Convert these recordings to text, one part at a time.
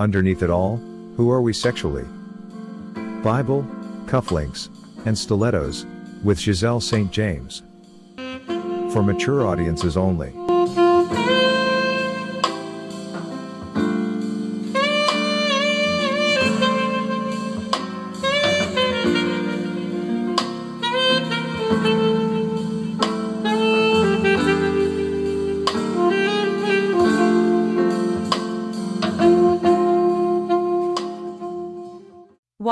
Underneath it all, who are we sexually? Bible, cufflinks, and stilettos, with Giselle St. James. For mature audiences only.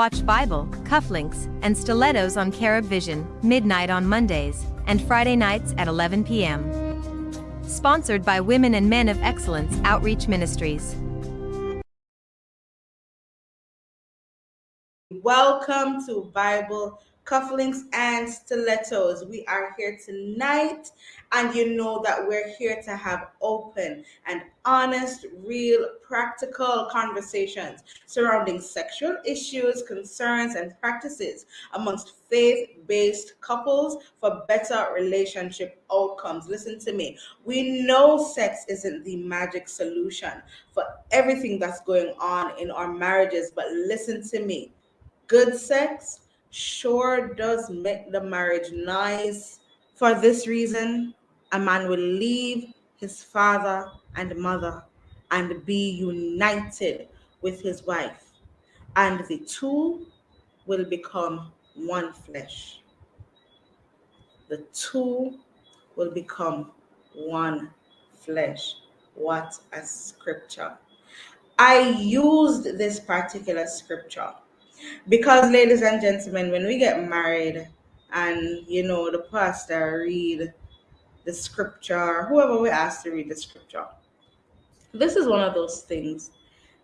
Watch Bible, cufflinks, and stilettos on Carib Vision, midnight on Mondays, and Friday nights at 11 p.m. Sponsored by Women and Men of Excellence Outreach Ministries. Welcome to Bible cufflinks and stilettos. We are here tonight, and you know that we're here to have open and honest, real, practical conversations surrounding sexual issues, concerns, and practices amongst faith based couples for better relationship outcomes. Listen to me. We know sex isn't the magic solution for everything that's going on in our marriages, but listen to me. Good sex sure does make the marriage nice. For this reason, a man will leave his father and mother and be united with his wife, and the two will become one flesh. The two will become one flesh. What a scripture! I used this particular scripture because, ladies and gentlemen, when we get married and you know the pastor read the scripture, whoever we ask to read the scripture, this is one of those things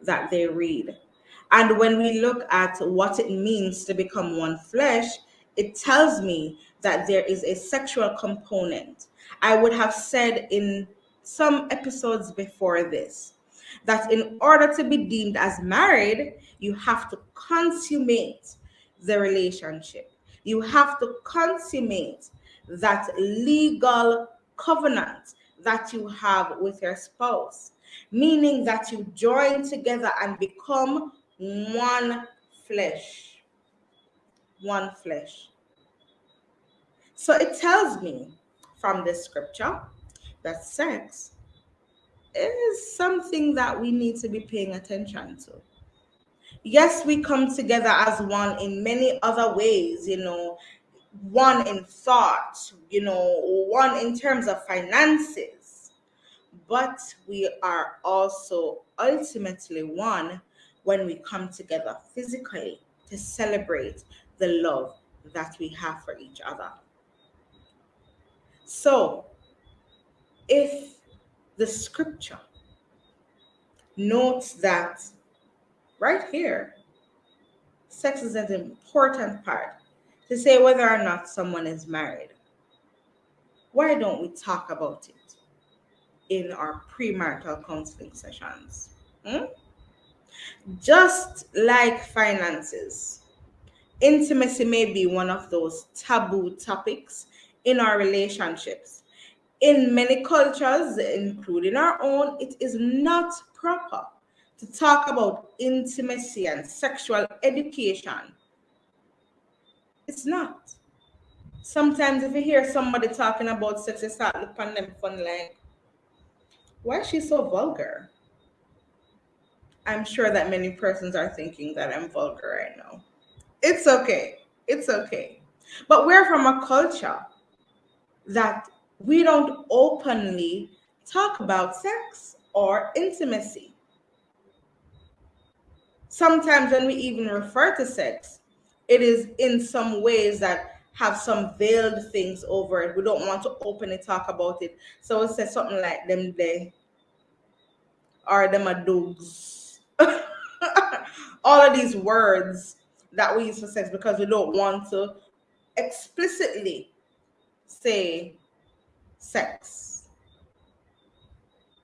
that they read. And when we look at what it means to become one flesh, it tells me that there is a sexual component. I would have said in some episodes before this that in order to be deemed as married, you have to consummate the relationship. You have to consummate that legal covenant that you have with your spouse, meaning that you join together and become one flesh. One flesh. So it tells me from this scripture that sex is something that we need to be paying attention to. Yes, we come together as one in many other ways, you know, one in thought, you know, one in terms of finances, but we are also ultimately one when we come together physically to celebrate the love that we have for each other. So, if the scripture notes that right here, sex is an important part to say whether or not someone is married. Why don't we talk about it in our premarital counseling sessions? Hmm? Just like finances, intimacy may be one of those taboo topics in our relationships in many cultures, including our own, it is not proper to talk about intimacy and sexual education. It's not. Sometimes if you hear somebody talking about sex, you start looking at them funny like, why is she so vulgar? I'm sure that many persons are thinking that I'm vulgar right now. It's okay. It's okay. But we're from a culture that we don't openly talk about sex or intimacy. Sometimes when we even refer to sex, it is in some ways that have some veiled things over it. We don't want to openly talk about it. So it says something like them they or them a dogs. All of these words that we use for sex because we don't want to explicitly say sex.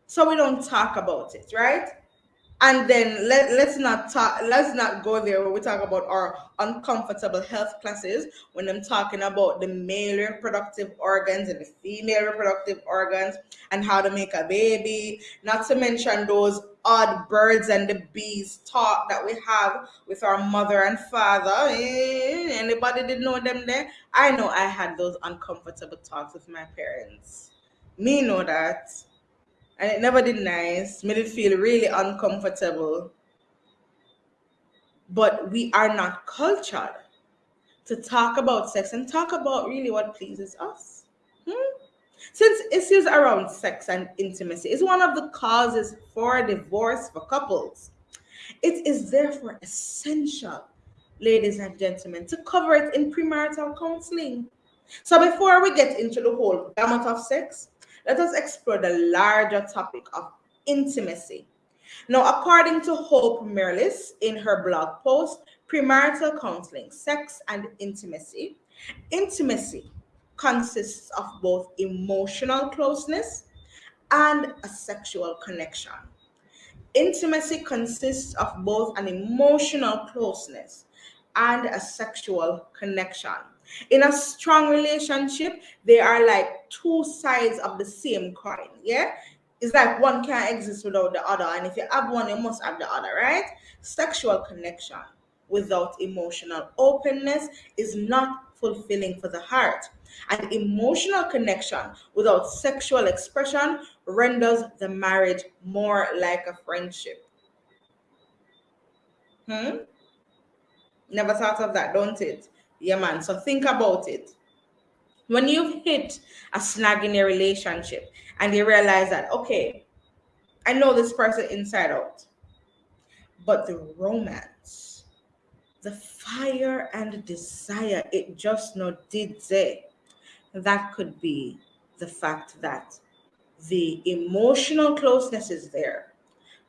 So we don't talk about it, right? And then let, let's not talk, let's not go there where we talk about our uncomfortable health classes when I'm talking about the male reproductive organs and the female reproductive organs and how to make a baby, not to mention those odd birds and the bees talk that we have with our mother and father. Eh, anybody didn't know them there? I know I had those uncomfortable talks with my parents. Me know that. And it never did nice. Made it feel really uncomfortable. But we are not cultured to talk about sex and talk about really what pleases us. Hmm? Since issues around sex and intimacy is one of the causes for divorce for couples, it is therefore essential, ladies and gentlemen, to cover it in premarital counseling. So before we get into the whole gamut of sex, let us explore the larger topic of intimacy. Now, according to Hope Mirrlees in her blog post, premarital counseling, sex and intimacy. Intimacy consists of both emotional closeness and a sexual connection. Intimacy consists of both an emotional closeness and a sexual connection. In a strong relationship, they are like two sides of the same coin. Yeah, it's like one can't exist without the other, and if you have one, you must have the other, right? Sexual connection without emotional openness is not fulfilling for the heart. And emotional connection without sexual expression renders the marriage more like a friendship. Hmm? Never thought of that, don't it? Yeah, man. So think about it. When you've hit a snag in a relationship and you realize that, okay, I know this person inside out, but the romance the fire and desire it just not did say that could be the fact that the emotional closeness is there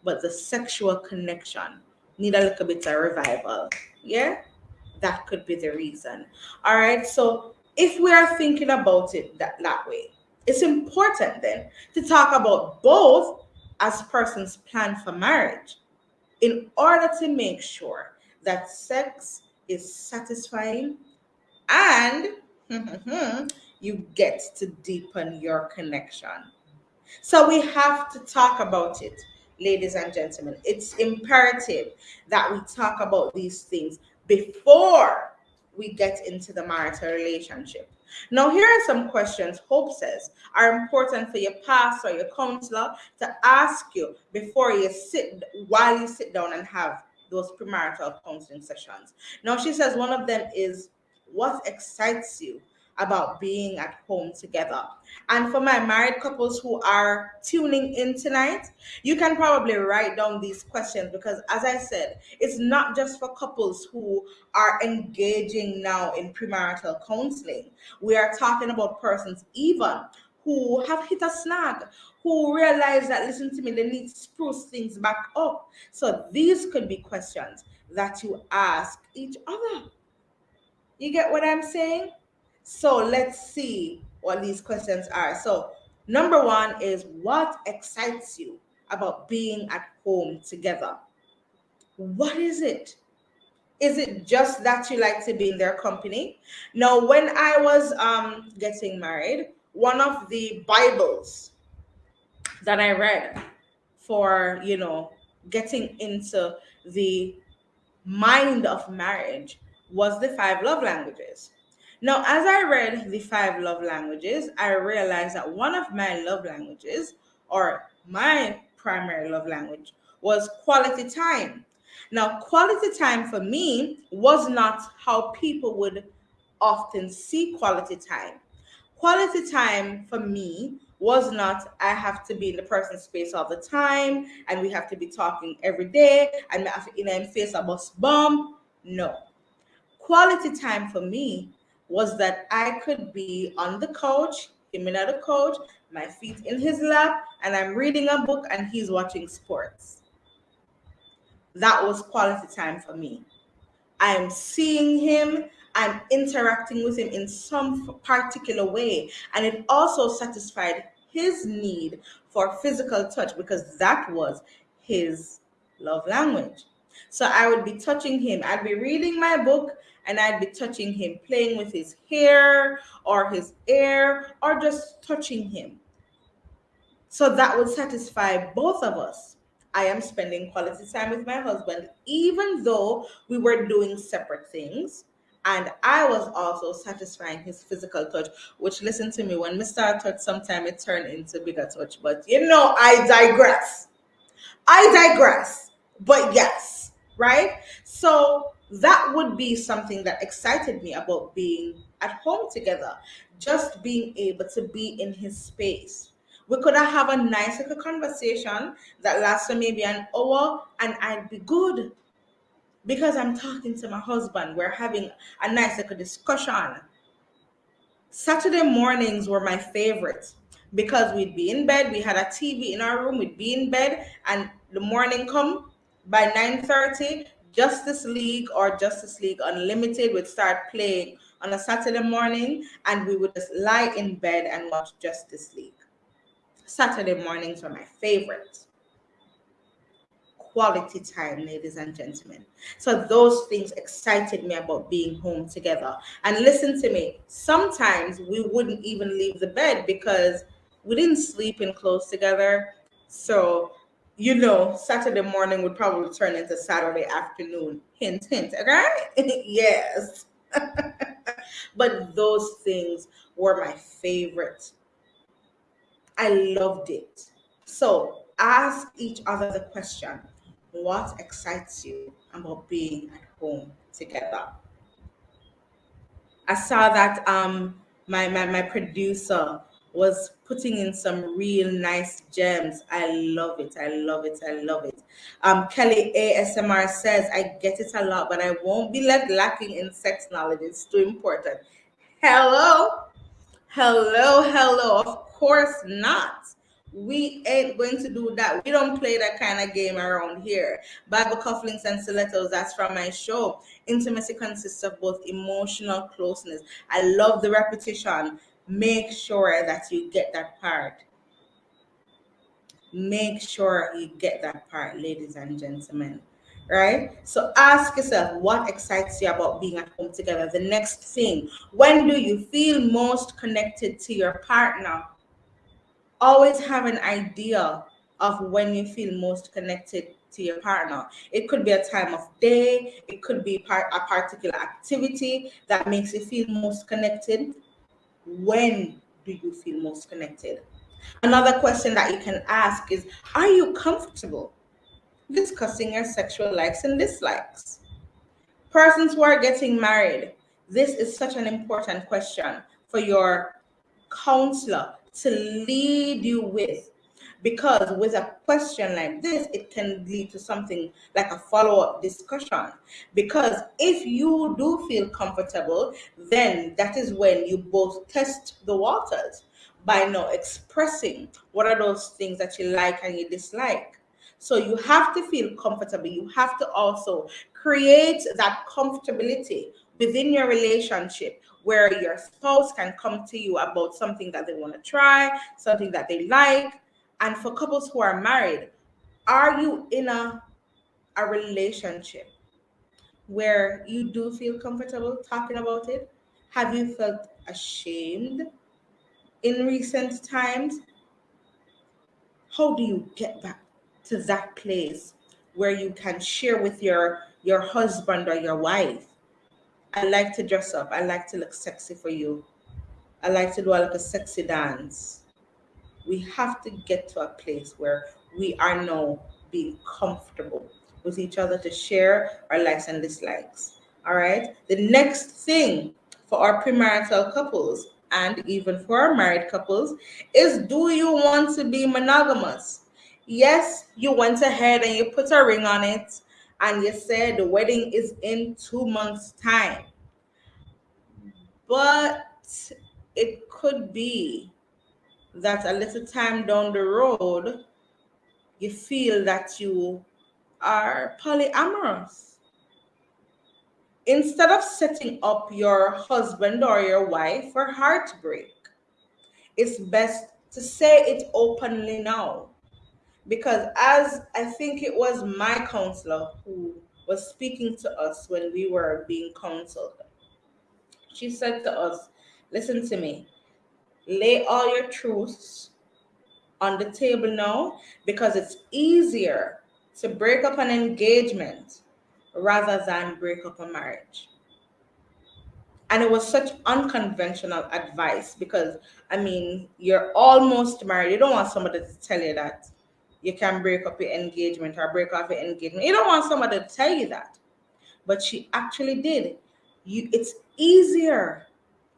but the sexual connection need a little bit of revival yeah that could be the reason all right so if we are thinking about it that, that way it's important then to talk about both as persons plan for marriage in order to make sure that sex is satisfying and you get to deepen your connection. So we have to talk about it, ladies and gentlemen. It's imperative that we talk about these things before we get into the marital relationship. Now, here are some questions Hope says are important for your pastor or your counselor to ask you before you sit while you sit down and have those premarital counseling sessions. Now, she says one of them is what excites you about being at home together. And for my married couples who are tuning in tonight, you can probably write down these questions because, as I said, it's not just for couples who are engaging now in premarital counseling. We are talking about persons even who have hit a snag, who realize that, listen to me, they need to spruce things back up. So these could be questions that you ask each other. You get what I'm saying? So let's see what these questions are. So, number one is what excites you about being at home together? What is it? Is it just that you like to be in their company? Now, when I was um, getting married, one of the Bibles that I read for, you know, getting into the mind of marriage was the five love languages. Now, as I read the five love languages, I realized that one of my love languages, or my primary love language, was quality time. Now, quality time for me was not how people would often see quality time. Quality time for me was not I have to be in the person's space all the time and we have to be talking every day and I have to in face a bus bump. No. Quality time for me was that I could be on the couch, him in the couch, my feet in his lap, and I'm reading a book and he's watching sports. That was quality time for me. I'm seeing him, I'm interacting with him in some particular way. And it also satisfied his need for physical touch because that was his love language. So I would be touching him. I'd be reading my book and I'd be touching him, playing with his hair or his ear or just touching him. So that would satisfy both of us. I am spending quality time with my husband, even though we were doing separate things. And I was also satisfying his physical touch, which listen to me, when Mr. touch, sometime it turned into bigger touch. But you know, I digress. I digress. But yes, right? So that would be something that excited me about being at home together, just being able to be in his space. We could have a nice little conversation that lasted maybe an hour and I'd be good because I'm talking to my husband. We're having a nice little discussion. Saturday mornings were my favorite because we'd be in bed. We had a TV in our room. We'd be in bed, and the morning come by 9:30. Justice League or Justice League Unlimited would start playing on a Saturday morning, and we would just lie in bed and watch Justice League. Saturday mornings were my favorite. Quality time, ladies and gentlemen. So, those things excited me about being home together. And listen to me, sometimes we wouldn't even leave the bed because we didn't sleep in close together. So, you know, Saturday morning would probably turn into Saturday afternoon. Hint, hint, okay? yes. but those things were my favorite. I loved it. So ask each other the question what excites you about being at home together? I saw that um, my, my, my producer was putting in some real nice gems. I love it. I love it. I love it. Um, Kelly ASMR says, I get it a lot, but I won't be left lacking in sex knowledge. It's too important. Hello. Hello. Hello. Of course not. We ain't going to do that. We don't play that kind of game around here. Bible cufflinks and stilettos, that's from my show. Intimacy consists of both emotional closeness. I love the repetition make sure that you get that part. Make sure you get that part, ladies and gentlemen. Right? So ask yourself what excites you about being at home together. The next thing, when do you feel most connected to your partner? Always have an idea of when you feel most connected to your partner. It could be a time of day, it could be part, a particular activity that makes you feel most connected when do you feel most connected? Another question that you can ask is Are you comfortable discussing your sexual likes and dislikes? Persons who are getting married, this is such an important question for your counselor to lead you with because with a question like this it can lead to something like a follow-up discussion. Because if you do feel comfortable then that is when you both test the waters by now expressing what are those things that you like and you dislike. So you have to feel comfortable. You have to also create that comfortability within your relationship where your spouse can come to you about something that they want to try something that they like and for couples who are married, are you in a, a relationship where you do feel comfortable talking about it? Have you felt ashamed in recent times? How do you get back to that place where you can share with your your husband or your wife? I like to dress up. I like to look sexy for you. I like to do a little sexy dance we have to get to a place where we are now being comfortable with each other to share our likes and dislikes. All right. The next thing for our premarital couples and even for our married couples is do you want to be monogamous? Yes, you went ahead and you put a ring on it and you said the wedding is in two months' time. But it could be that a little time down the road, you feel that you are polyamorous. Instead of setting up your husband or your wife for heartbreak, it's best to say it openly now. Because as I think it was my counselor who was speaking to us when we were being counseled, she said to us, Listen to me, lay all your truths on the table now because it's easier to break up an engagement rather than break up a marriage. And it was such unconventional advice because, I mean, you're almost married. You don't want somebody to tell you that you can break up your engagement or break off your engagement. You don't want somebody to tell you that. But she actually did. You it's easier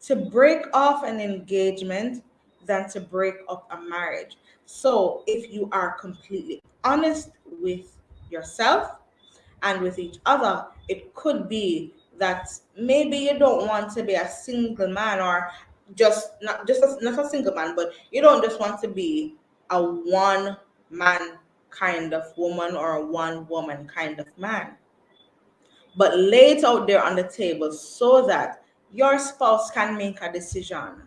to break off an engagement than to break up a marriage. So if you are completely honest with yourself and with each other, it could be that maybe you don't want to be a single man or just not just a, not a single man, but you don't just want to be a one man kind of woman or a one woman kind of man. But lay it out there on the table so that your spouse can make a decision.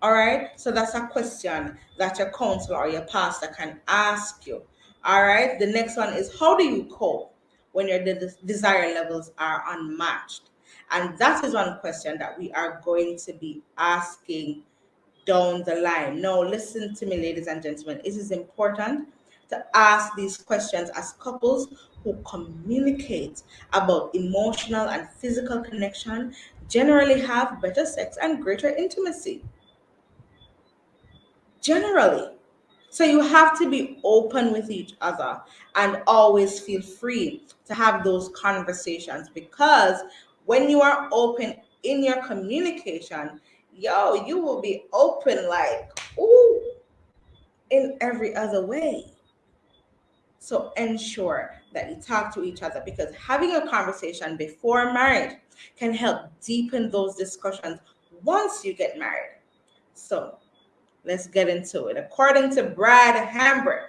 All right. So that's a question that your counselor or your pastor can ask you. All right. The next one is how do you cope when your de- desire levels are unmatched? And that is one question that we are going to be asking down the line. Now, listen to me, ladies and gentlemen. It is important to ask these questions as couples who communicate about emotional and physical connection generally have better sex and greater intimacy. Generally. So you have to be open with each other and always feel free to have those conversations because when you are open in your communication, yo, you will be open like, ooh, in every other way. So ensure that you talk to each other because having a conversation before marriage can help deepen those discussions once you get married. So let's get into it. According to Brad Hambrick,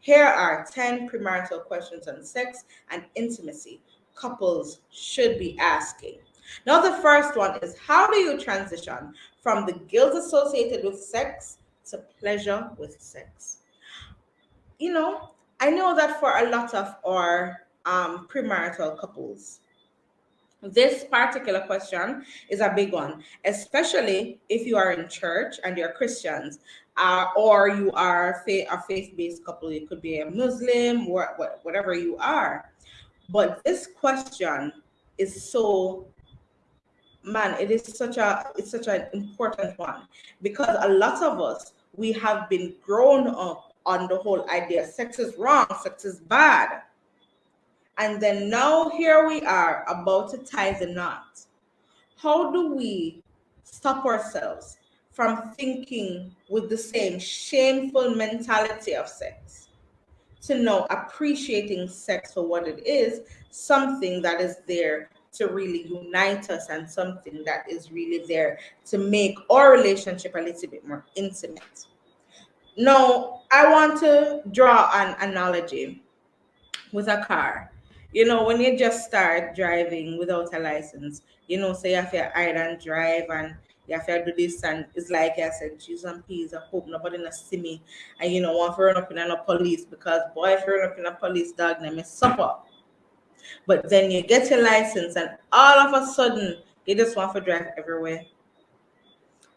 here are 10 premarital questions on sex and intimacy couples should be asking. Now, the first one is how do you transition from the guilt associated with sex to pleasure with sex? You know, I know that for a lot of our um, premarital couples, this particular question is a big one, especially if you are in church and you're Christians, uh, or you are a faith-based couple. You could be a Muslim, or whatever you are. But this question is so man it is such a it's such an important one because a lot of us we have been grown up on the whole idea sex is wrong, sex is bad. And then now here we are about to tie the knot. How do we stop ourselves from thinking with the same shameful mentality of sex to know appreciating sex for what it is, something that is there to really unite us and something that is really there to make our relationship a little bit more intimate. Now, I want to draw an analogy with a car. You know, when you just start driving without a license, you know, say so you have to hide and drive and you have to do this and it's like I said, cheese and peas. I hope nobody not see me. And you know, want to run up in a police because boy, if you run up in a police dog, name is supper. But then you get your license and all of a sudden you just want to drive everywhere.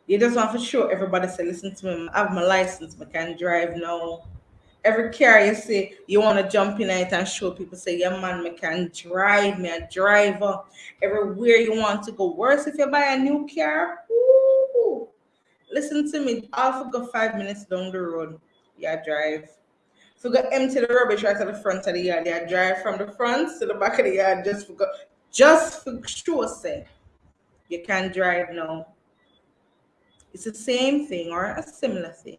You just want to show everybody say, listen to me, I have my license, I can drive now. Every car you see, you want to jump in it and show people, say, yeah, man, I can drive, me a driver. Everywhere you want to go. Worse if you buy a new car. Ooh, listen to me, I'll go five minutes down the road. Yeah, drive. So go empty the rubbish right at the front of the yard. Yeah, drive from the front to the back of the yard just for go, just for sure say you can drive now. It's the same thing or a similar thing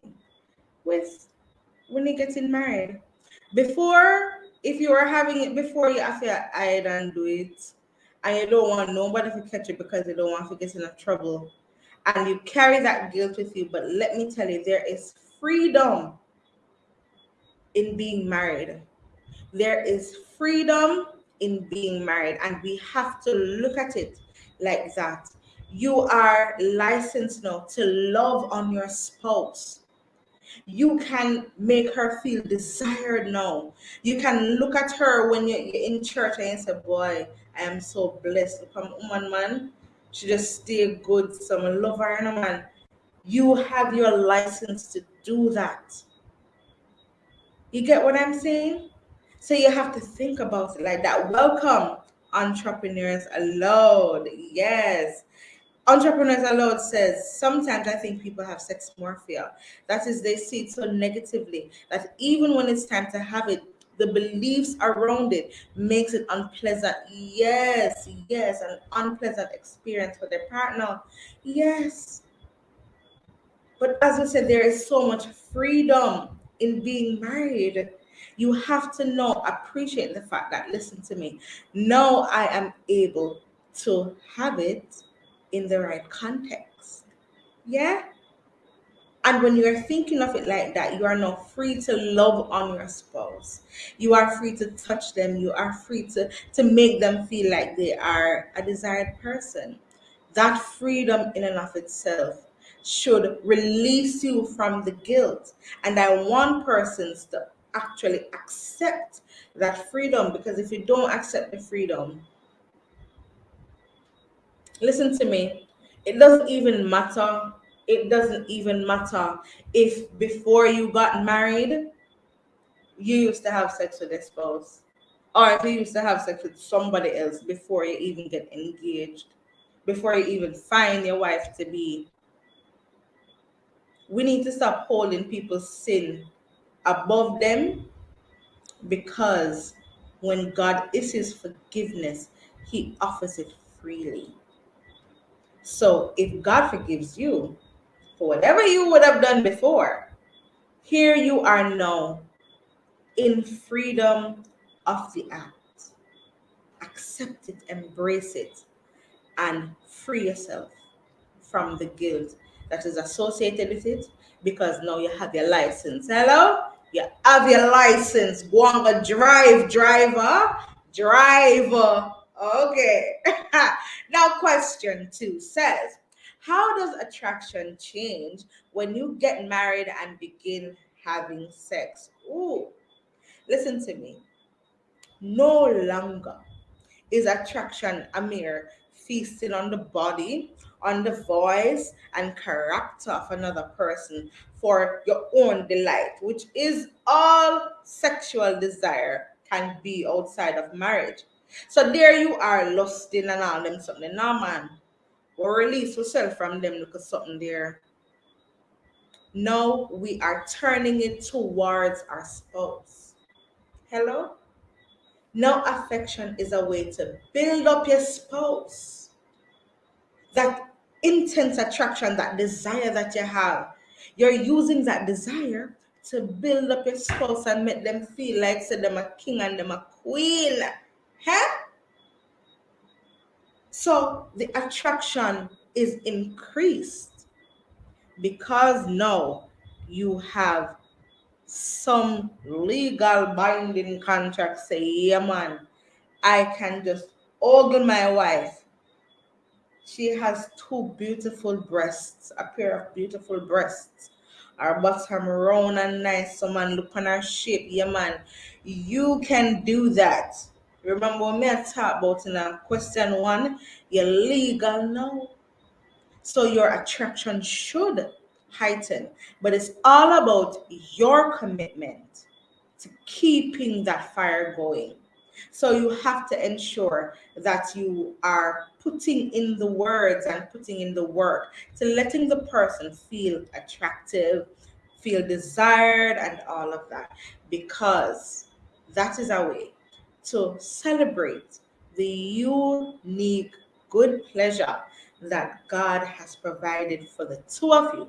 with when you're getting married. Before, if you are having it before, you have to hide and do it. And you don't want nobody to catch it because you don't want to get in trouble. And you carry that guilt with you. But let me tell you, there is freedom in being married. There is freedom in being married. And we have to look at it like that you are licensed now to love on your spouse. You can make her feel desired now. You can look at her when you're in church and say, Boy, I am so blessed. Look at woman, man. She just stay good. Someone love her, and man. You have your license to do that. You get what I'm saying? So you have to think about it like that. Welcome, entrepreneurs allowed. Yes. Entrepreneurs Allowed says sometimes I think people have sex morphia. That is, they see it so negatively that even when it's time to have it, the beliefs around it makes it unpleasant. Yes, yes, an unpleasant experience for their partner. Yes. But as I said, there is so much freedom in being married. You have to know, appreciate the fact that, listen to me, now I am able to have it in the right context. Yeah? And when you're thinking of it like that, you are not free to love on your spouse. You are free to touch them. You are free to, to make them feel like they are a desired person. That freedom in and of itself should release you from the guilt. And I want persons to actually accept that freedom because if you don't accept the freedom, listen to me, it doesn't even matter. It doesn't even matter if before you got married, you used to have sex with a spouse, or if you used to have sex with somebody else before you even get engaged, before you even find your wife to be. We need to stop holding people's sin above them because when God is His forgiveness, He offers it freely. So if God forgives you for whatever you would have done before, here you are now in freedom of the act. Accept it, embrace it, and free yourself from the guilt that is associated with it because now you have your license. Hello? You have your license. Go on drive, driver. Driver. Okay. now, question two says, How does attraction change when you get married and begin having sex? Ooh, listen to me. No longer is attraction a mere feasting on the body, on the voice, and character of another person for your own delight, which is all sexual desire can be outside of marriage. So there you are lusting and all them something. No man. Or release yourself from them because something there. Now we are turning it towards our spouse. Hello? Now affection is a way to build up your spouse. That intense attraction, that desire that you have. You're using that desire to build up your spouse and make them feel like say them a king and them a queen. Huh? So the attraction is increased because now you have some legal binding contract say, yeah, man, I can just ogle my wife. She has two beautiful breasts, a pair of beautiful breasts. Her bottom round and nice. Someone look on her shape. Yeah, man. You can do that Remember when I talk about in question one, you're legal now. So your attraction should heighten, but it's all about your commitment to keeping that fire going. So you have to ensure that you are putting in the words and putting in the work to letting the person feel attractive, feel desired, and all of that, because that is a way to celebrate the unique good pleasure that God has provided for the two of you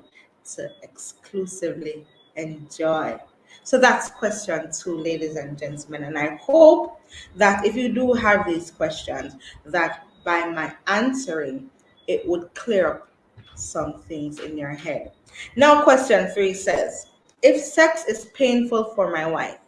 to exclusively enjoy. So that's question two, ladies and gentlemen. And I hope that if you do have these questions, that by my answering, it would clear up some things in your head. Now, question three says, if sex is painful for my wife,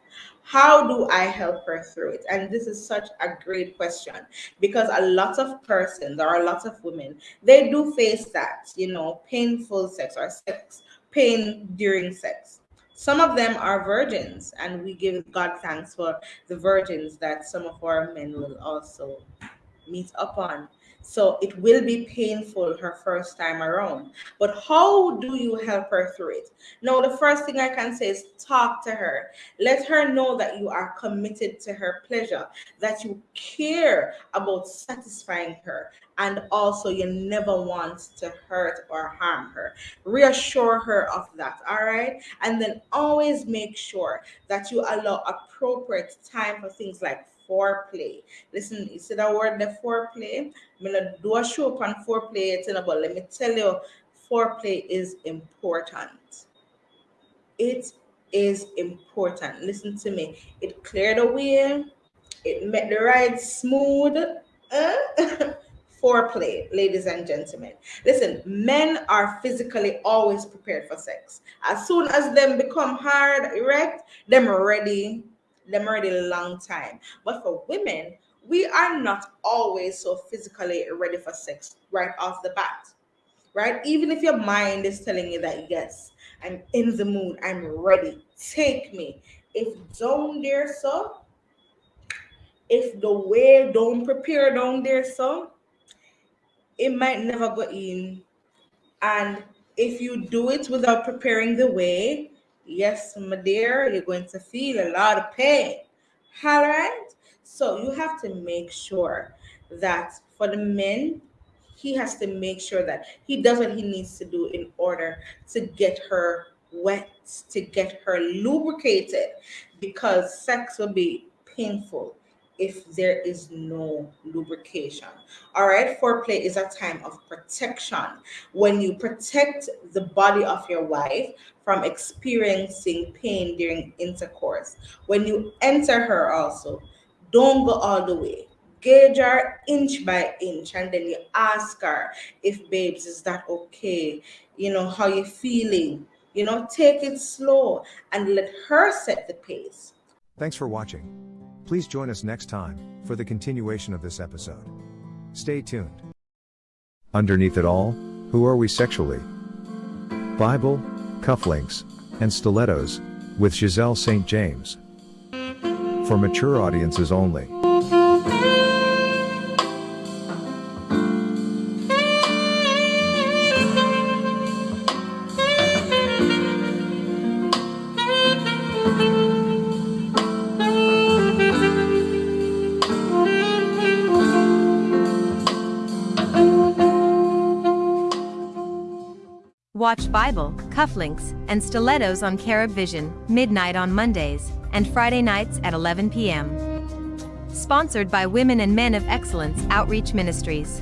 how do I help her through it? And this is such a great question because a lot of persons or a lot of women, they do face that, you know, painful sex or sex pain during sex. Some of them are virgins, and we give God thanks for the virgins that some of our men will also meet upon. So it will be painful her first time around. But how do you help her through it? Now, the first thing I can say is talk to her. Let her know that you are committed to her pleasure, that you care about satisfying her, and also you never want to hurt or harm her. Reassure her of that, all right? And then always make sure that you allow appropriate time for things like foreplay. Listen, you see that word the foreplay? I'm gonna do a show on foreplay, you know, but let me tell you, foreplay is important. It is important. Listen to me. It cleared the way, it made the ride smooth. Uh, foreplay, ladies and gentlemen. Listen, men are physically always prepared for sex. As soon as them become hard, erect, them ready them already a long time. But for women, we are not always so physically ready for sex right off the bat. Right? Even if your mind is telling you that yes, I'm in the mood, I'm ready, take me. If don't there so, if the way don't prepare down there so, it might never go in. And if you do it without preparing the way, Yes, my dear, you're going to feel a lot of pain. All right. So you have to make sure that for the men, he has to make sure that he does what he needs to do in order to get her wet, to get her lubricated, because sex will be painful if there is no lubrication. All right, foreplay is a time of protection. When you protect the body of your wife from experiencing pain during intercourse. When you enter her also, don't go all the way. Gauge her inch by inch and then you ask her if babes is that okay? You know, how you feeling? You know, take it slow and let her set the pace. Thanks for watching. Please join us next time for the continuation of this episode. Stay tuned. Underneath it all, who are we sexually? Bible, cufflinks, and stilettos, with Giselle St. James. For mature audiences only. Bible, cufflinks, and stilettos on Carib Vision, midnight on Mondays, and Friday nights at 11 p.m. Sponsored by Women and Men of Excellence Outreach Ministries.